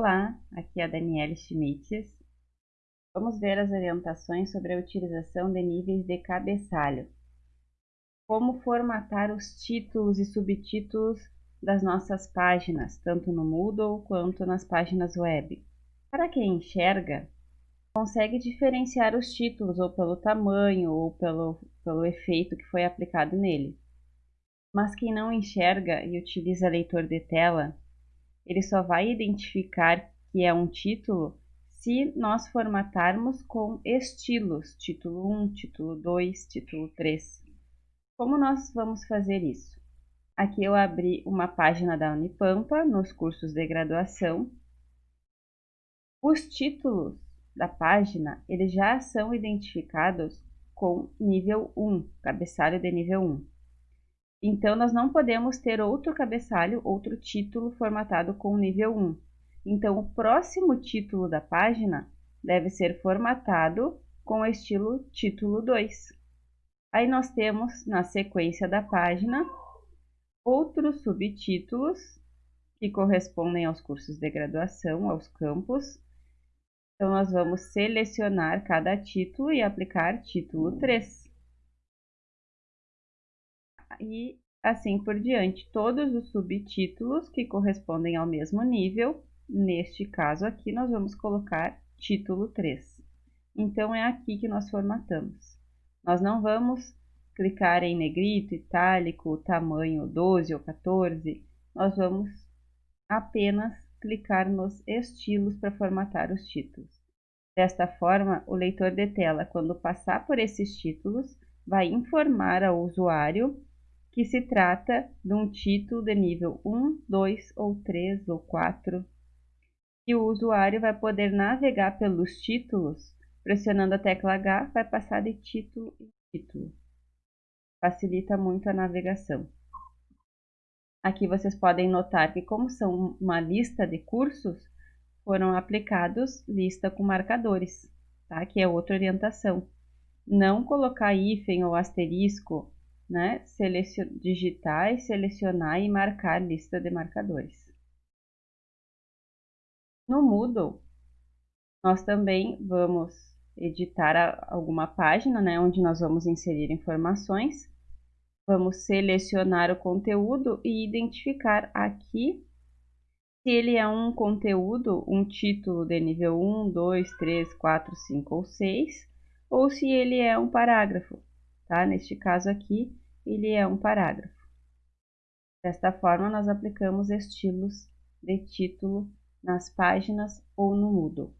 Olá, aqui é a Daniela Schmitz. Vamos ver as orientações sobre a utilização de níveis de cabeçalho. Como formatar os títulos e subtítulos das nossas páginas, tanto no Moodle quanto nas páginas web. Para quem enxerga, consegue diferenciar os títulos ou pelo tamanho ou pelo, pelo efeito que foi aplicado nele. Mas quem não enxerga e utiliza leitor de tela, ele só vai identificar que é um título se nós formatarmos com estilos, título 1, título 2, título 3. Como nós vamos fazer isso? Aqui eu abri uma página da Unipampa nos cursos de graduação. Os títulos da página, eles já são identificados com nível 1, cabeçalho de nível 1. Então, nós não podemos ter outro cabeçalho, outro título formatado com nível 1. Então, o próximo título da página deve ser formatado com o estilo título 2. Aí nós temos, na sequência da página, outros subtítulos que correspondem aos cursos de graduação, aos campos. Então, nós vamos selecionar cada título e aplicar título 3 e assim por diante. Todos os subtítulos que correspondem ao mesmo nível, neste caso aqui, nós vamos colocar título 3. Então, é aqui que nós formatamos. Nós não vamos clicar em negrito, itálico, tamanho 12 ou 14, nós vamos apenas clicar nos estilos para formatar os títulos. Desta forma, o leitor de tela, quando passar por esses títulos, vai informar ao usuário que se trata de um título de nível 1, 2 ou 3 ou 4, que o usuário vai poder navegar pelos títulos, pressionando a tecla H, vai passar de título em título. Facilita muito a navegação. Aqui vocês podem notar que como são uma lista de cursos, foram aplicados lista com marcadores, tá? que é outra orientação. Não colocar hífen ou asterisco né, selecion... digitar e selecionar e marcar lista de marcadores. No Moodle, nós também vamos editar alguma página, né, onde nós vamos inserir informações. Vamos selecionar o conteúdo e identificar aqui se ele é um conteúdo, um título de nível 1, 2, 3, 4, 5 ou 6, ou se ele é um parágrafo, tá? Neste caso aqui, ele é um parágrafo. Desta forma, nós aplicamos estilos de título nas páginas ou no Moodle.